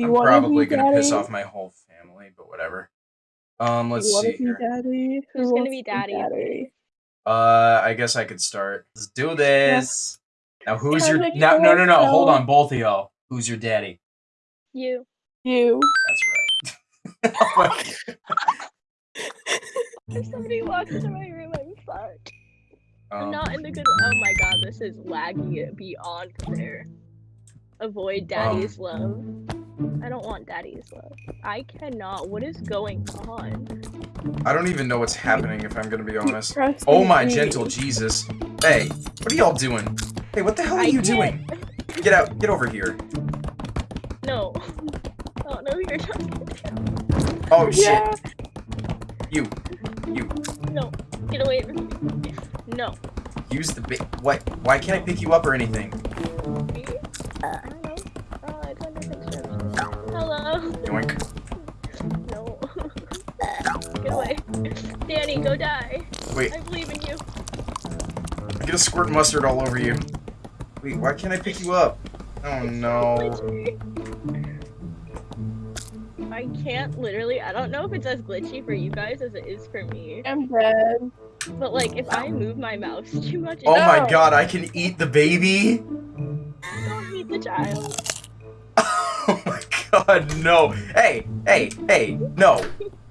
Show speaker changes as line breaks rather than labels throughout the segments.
Do you
I'm
want
probably
to
gonna piss off my whole family, but whatever. Um, let's
you
see
to be
here.
daddy? Who
Who's gonna be
to
daddy?
Uh, I guess I could start. Let's do this. Now, who's your?
Kinda
No, no, no, no. Hold on, both of y'all. Who's your daddy?
You.
You.
That's right. Oh
If somebody walks into my room, I'm fucked. I'm
Um,
not in the good. Oh my god, this is laggy beyond compare. Avoid daddy's love. I don't want daddy's love. I cannot. What is going on?
I don't even know what's happening. If I'm gonna be honest.
Press
Oh my
E.
gentle Jesus. Hey, what are y'all doing? Hey, what the hell are
I
you
can't-
doing? Get out. Get over here.
No. Oh, I don't know who you're talking to.
Oh shit. You. You.
No. Get away from me. No.
Use the ba- What? Why can't I pick you up or anything?
Me? Uh, Hello.
Yoink.
No. Get away. Danny, go die.
Wait.
I believe in you.
I get a squirt mustard all over you. Wait, why can't I pick you up? Oh no.
I can't literally. I don't know if it's as glitchy for you guys as it is for me.
I'm dead.
But like, if I move my mouse too much, it
Oh my god, I can eat the baby?
don't eat the child.
Oh my god, no. Hey, hey, hey, no.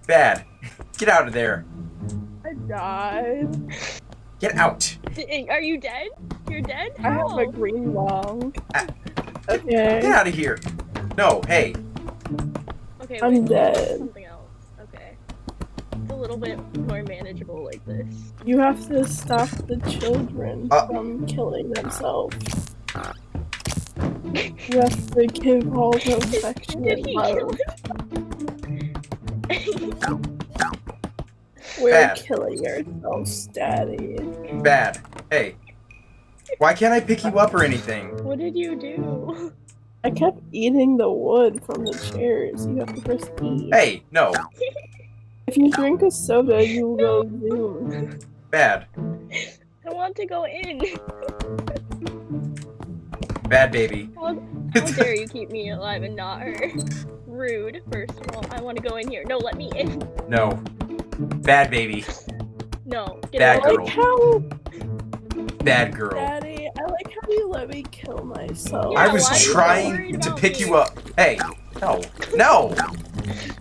Bad. Get out of there.
I died.
Get out.
Are you dead? You're dead?
I have
How?
a green long.
Ah.
Okay.
Get out of here. No, hey.
Okay,
I'm
wait,
dead.
Something else. Okay. It's a little bit more manageable like this.
You have to stop the children
Uh.
from killing themselves. You have to give all the affection
Did
and
he
love.
kill
We're
Bad.
killing ourselves, Daddy.
Bad. Hey. Why can't I pick you up or anything?
What did you do?
I kept eating the wood from the chairs. You have to press E.
Hey, no.
If you drink a soda, you will go zoom.
Bad.
I want to go in.
Bad baby.
How, how dare you keep me alive and not her? Rude, first of all. I want to go in here. No, let me in.
No. Bad baby.
No, get
Bad
I
girl.
like how,
Bad girl.
Daddy, I like how you let me kill myself.
I was
why are you so
trying to pick
me?
you up. Hey. No. No.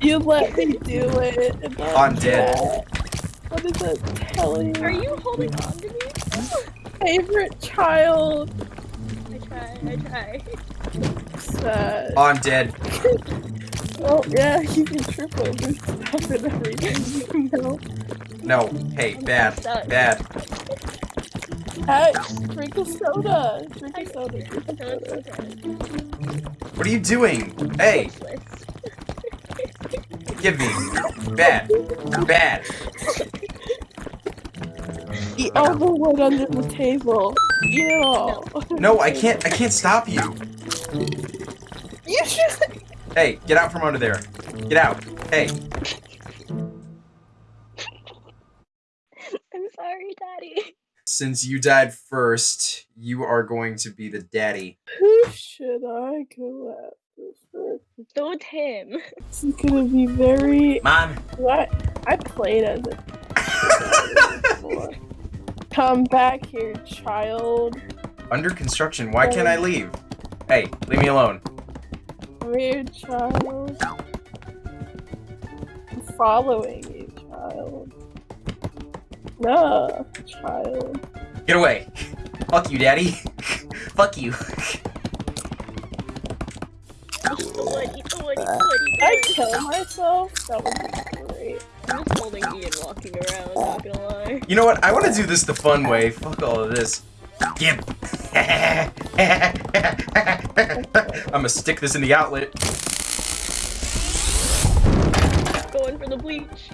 You let me do it. and then
I'm dead.
that- What is it telling you?
Are
you?
you holding on to me?
Favorite child.
I try, I try.
Sad.
Oh, I'm dead.
Oh yeah, you can trip over stuff and everything. Know.
No. Hey, bad.
stuck.
Bad.
Hey, drink a soda. Drink a soda. Drink a soda.
What are you doing? Hey, give me. Bad. Bad.
Eat the wood under the table. Eat it all.
No, I can't. I can't stop you.
You should.
Hey, get out from under there. Get out. Hey.
I'm sorry, Daddy.
Since you died first, you are going to be the daddy.
Who should I go after first?
Go with him.
This is gonna be very.
Mom.
What? I played as a. before. Come back here, child.
Under construction. Why can't I oh. leave? Hey, leave me alone.
Weird child. I'm following you, child. No, child.
Get away. Fuck you, daddy. Fuck you.
I kill myself? That would be great.
I'm just holding E and walking around, not gonna lie.
You know what? I want to do this the fun way. Fuck all of this. Gimp. I'm gonna stick this in the outlet.
Going for the bleach.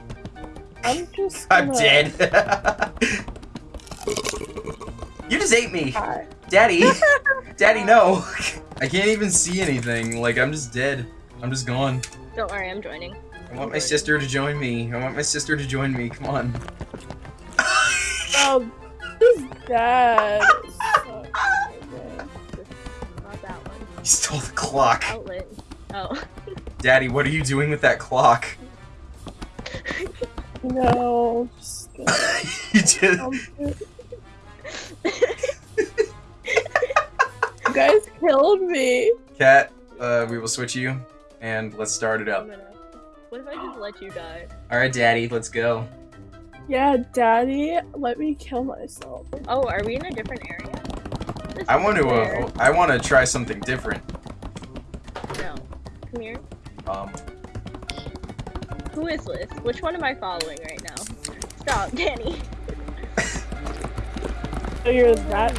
I'm just.
I'm dead. you just ate me.
Hi.
Daddy. Daddy, no. I can't even see anything. Like, I'm just dead. I'm just gone.
Don't worry, I'm joining.
I want my sister to join me. I want my sister to join me. Come on.
Oh, this dad. sucks. Okay.
Not that one.
He stole the clock.
Outlet. Oh.
Daddy, what are you doing with that clock?
No.
you just
um, You guys killed me.
cat. Uh, we will switch you, and let's start it
I'm
up.
Gonna. What if I just let you die?
All right, Daddy, let's go.
Yeah, daddy, let me kill myself.
Oh, are we in a different area? This
I want to. Uh, I want to try something different.
No. Come here.
Um,
Who is this? Which one am I following right now? Stop, Danny.
So you're that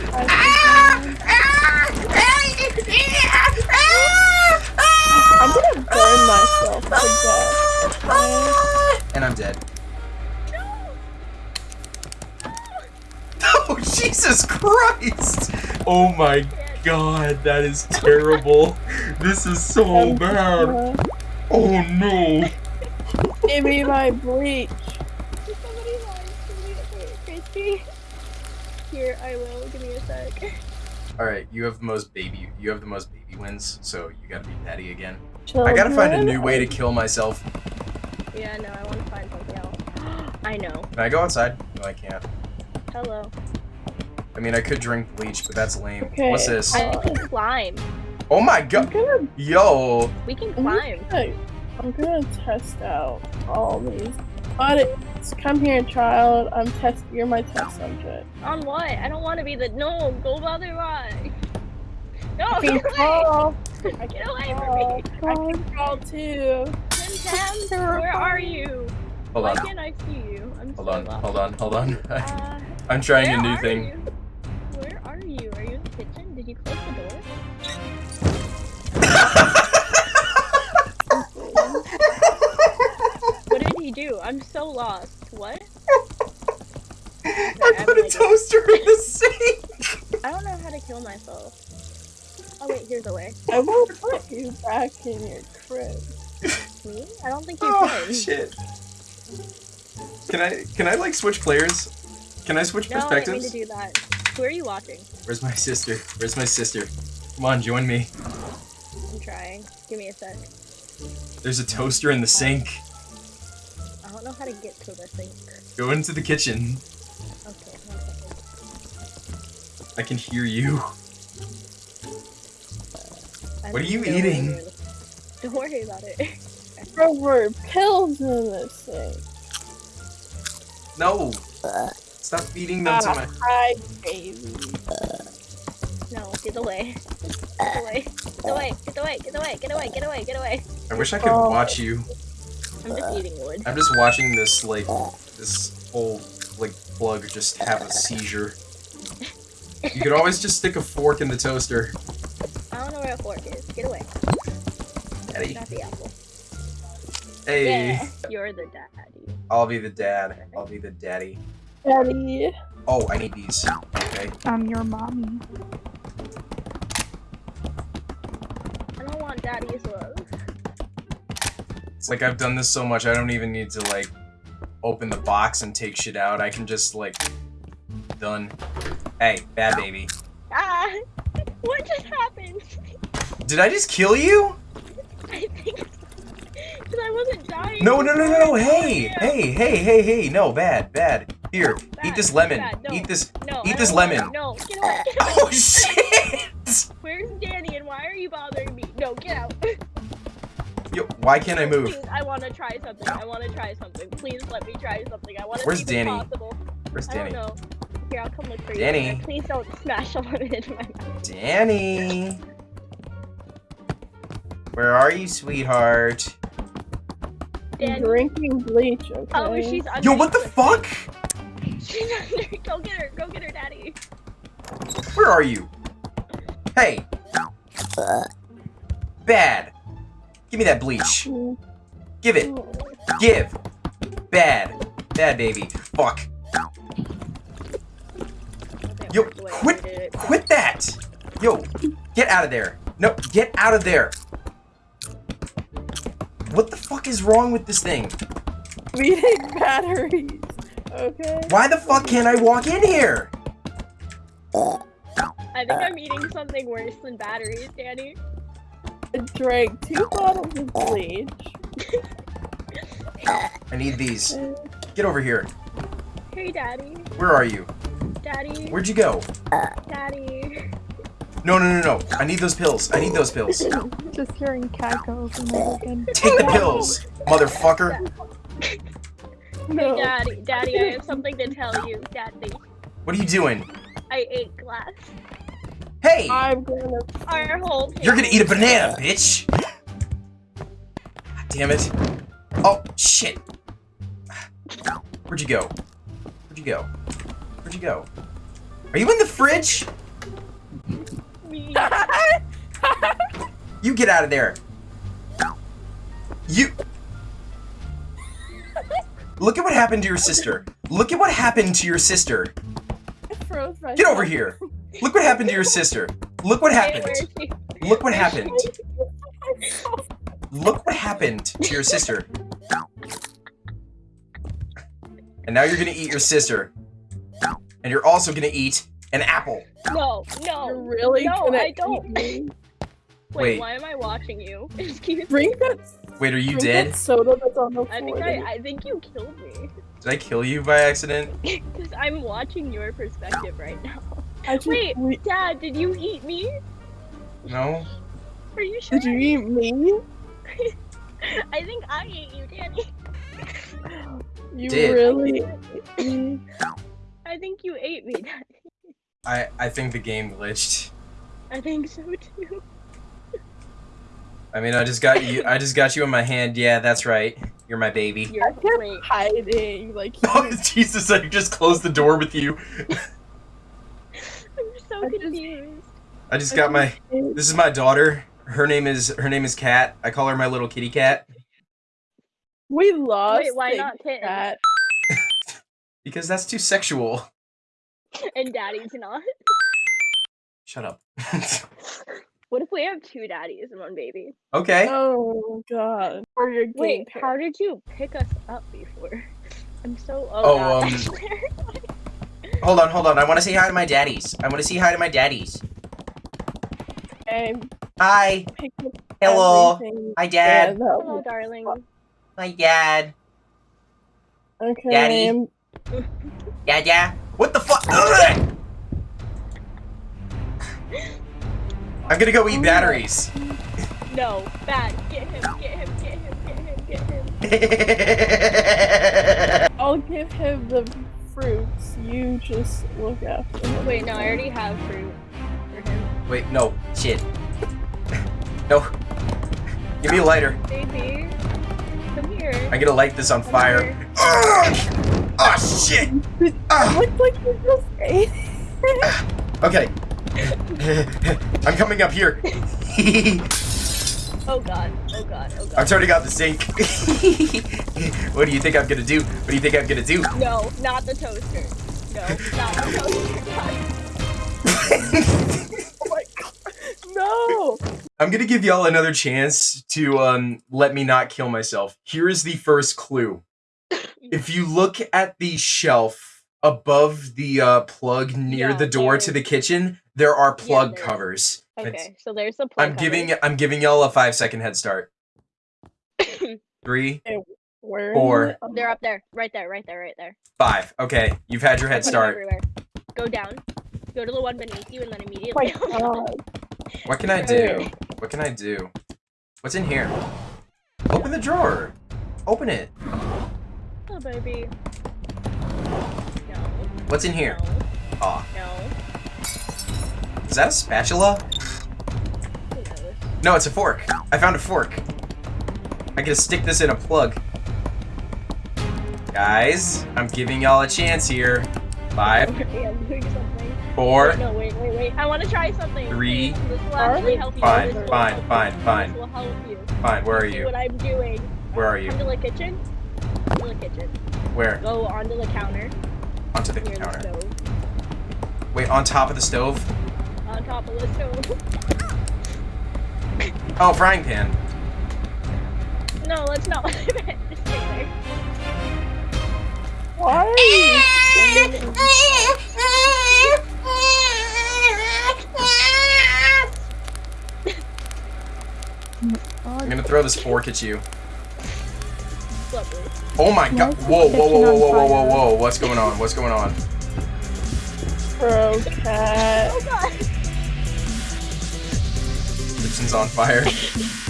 I'm gonna burn myself to death. Okay?
and I'm dead. Oh Jesus Christ! Oh my God, that is terrible. This is so bad. Oh no.
Give me my bleach.
Somebody lied to me. Here, I will. Give me a sec.
All right, you have the most baby. You have the most baby wins, so you gotta be Daddy again. I gotta find a new way to kill myself.
Yeah, no, I want to find something else. I know.
Can I go outside? No, I can't.
Hello.
I mean, I could drink bleach, but that's lame.
Okay.
What's this?
I can climb.
Oh my God,
gonna,
yo!
We can climb.
I'm gonna test out all these. But it's come here, child. I'm test. You're my test subject.
On what? I don't want to be the. No, go bother other way. No,
I
get
can
away!
crawl. I
Get away from
crawl.
me!
I can crawl too.
Tim Tam, where are you?
Hold
Why
on,
can't I see you? I'm
hold
so
on,
lost.
hold on, hold on.
Uh,
I'm trying a new thing.
you? Where are you? Are you in the kitchen? Did you close the door? What did he do? I'm so lost. What?
I put a toaster in the sink.
I don't know how to kill myself. Oh wait, here's a way.
I won't put you back in your crib.
Me? I don't think you
Oh
can.
shit. Can I can I like switch players? Can I switch
No, I didn't mean
perspectives?
to do that. Who are you watching?
Where's my sister? Where's my sister? Come on, join me.
I'm trying. Give me a sec.
There's a toaster in the sink.
I don't know how to get to the sink.
Go into the kitchen.
Okay, one second.
I can hear you.
I'm
What are you
going
eating?
in. Don't worry about it.
There were pills in this thing.
No. Stop feeding them to my.
hi, baby.
No, get away. Get away. Get away. Get away. Get away. Get away. Get away. Get away.
I wish I could
Oh.
watch you.
I'm just eating wood.
I'm just watching this like this whole like plug just have a seizure. You could always just stick a fork in the toaster.
I don't where a fork is. Get away.
Daddy.
Not the apple.
Hey.
Yeah, you're the daddy.
I'll be the dad. I'll be the daddy.
Daddy.
Oh, I need these. Okay.
I'm your mommy.
I don't want daddy's love.
It's like I've done this so much I don't even need to like open the box and take shit out. I can just like done. Hey, bad baby.
Ah! What just happened?
Did I just kill you?
I think because I wasn't dying.
No, no, no, no, no. Hey, hey, hey, hey, hey. No, bad, bad. Here, eat
Bad,
this lemon.
bad, no.
Eat this.
No,
Eat this lemon.
No, get away. Get away.
Oh shit!
Where's Danny and why are you bothering me? No, get out.
Yo, why can't I move?
Please, I want to try something. I want to try something. Please let me try something. I want to
Where's Danny?
possible.
Where's
I don't
Danny?
know. Here, I'll come look for you.
Danny.
Please don't smash a lemon into my mouth.
Danny. Where are you, sweetheart?
I'm drinking bleach, okay?
Oh, she's under.
Yo, what the fuck?
She's under. Go get her. Go get her, Daddy.
Where are you? Hey. Bad. Give me that bleach. Give it. Give. Bad. Bad baby. Fuck. Yo, quit-
wait, wait.
Quit that. Yo, get out of there. No, get out of there. What the fuck is wrong with this thing?
We need batteries, okay?
Why the fuck can't I walk in here?
I think I'm eating something worse than batteries, Danny.
I drank two bottles of bleach.
I need these. Get over here.
Hey, daddy.
Where are you?
Daddy.
Where'd you go?
Daddy.
No, no, no, no. I need those pills. I need those pills.
Just hearing cat go over and over again.
Take the pills, motherfucker.
No.
Daddy. Daddy, I have something to tell you. Daddy.
What are you doing?
I ate glass.
Hey!
I'm gonna.
Our whole
You're gonna eat a banana, bitch! God damn it. Oh, shit. Where'd you go? Where'd you go? Where'd you go? Are you in the fridge? You get out of there. You. Look at what happened to your sister. Look at what happened to your sister.
I froze myself.
Get over here. Look what happened to your sister. Look what happened.
where is she?
Look what happened. Look what happened to your sister. And now you're gonna eat your sister. And you're also gonna eat an apple.
No, no.
You're really
no,
gonna
I don't.
Eat me.
Wait,
Wait.
why am I watching you? Excuse me.
That.
Wait, are you dead?
That soda that's on the floor.
I think I, I think you killed me.
Did I kill you by accident?
Because I'm watching your perspective right now.
I just,
Wait.
we-
Dad, did you eat me?
No?
Are you sure?
Did you eat me?
I think I ate you, Danny.
You
Did.
really?
I think you ate me, Daddy.
I, I think the game glitched.
I think so too.
I mean, I just got you. I just got you in my hand. Yeah, that's right. You're my baby.
You're
I kept hiding. Like
Oh Jesus! I just closed the door with you.
I'm so
I just-
confused.
I just got my. This is my daughter. Her name is her name is Cat. I call her my little kitty cat
we lost.
Wait, why not kitten?
cat.
because that's too sexual.
And Daddy's not.
Shut up.
What if we have two daddies and one baby?
okay.
Oh god. For your game.
Wait,
pair.
how did you pick us up before? I'm so.
Oh,
Oh, God,
um. Hold on, hold on. I want to say hi to my daddies. I want to say hi to my daddies.
Okay,
Hi. Hello.
everything.
Hi, Dad.
that
Hello,
was-
darling.
Hi, Dad.
Okay.
Daddy.
I'm-
Dad, yeah. What the fuck? I'm gonna go eat batteries.
No, bad. Get him, get him, get him, get him, get him.
I'll give him the fruits. You just look after him.
Wait, no, I already have fruit for him.
Wait, no. Shit. No. Give me a lighter.
Baby, come here.
I'm gonna light this on fire. Ugh! Oh shit!
It
Ah,
looked like you just ate.
okay. I'm coming up here.
Oh god, oh god, oh god.
I'm turning out the sink. what do you think I'm gonna do? What do you think I'm gonna do?
No, not the toaster. No, not the toaster.
Oh my god. No.
I'm gonna give y'all another chance to um let me not kill myself. Here is the first clue. If you look at the shelf above the uh, plug near
Yeah,
the door to the kitchen, there are plug
there is.
covers. It's-
okay, so there's the plug
I'm giving I'm giving y'all a five second head start. Three,
Where? is
Four.
it?
They're up there, right there, right there, right there.
five. Okay, you've had your head start.
Everywhere. Go down. Go to the one beneath you, and then immediately.
god.
What can I do? What can I do? What's in here? Open the drawer. Open it.
oh baby. No.
What's in here?
No.
Aw,
No.
Is that a spatula? No, it's a fork. I found a fork. I gotta stick this in a plug. Guys, I'm giving y'all a chance here. Five,
Okay, I'm doing something.
four,
No, wait, wait, wait. I want to try something.
Three.
This will
Are
actually help you.
Fine,
This
fine,
help
fine,
you.
fine.
This will help you.
fine. Where are
See
you?
what I'm doing.
Where are you?
Onto the kitchen. Onto the kitchen.
Where?
Go onto the counter.
Onto the
Near the stove.
Wait, on top of the stove?
On top of the stove.
Oh, frying pan.
no, that's not what I meant. Just stay there.
Why
I'm gonna throw this fork at you.
Lovely.
Oh my god. Whoa, whoa, whoa, whoa, whoa, whoa, whoa, whoa. What's going on? What's going on?
Pro cat.
Oh god.
Kitchen's on fire.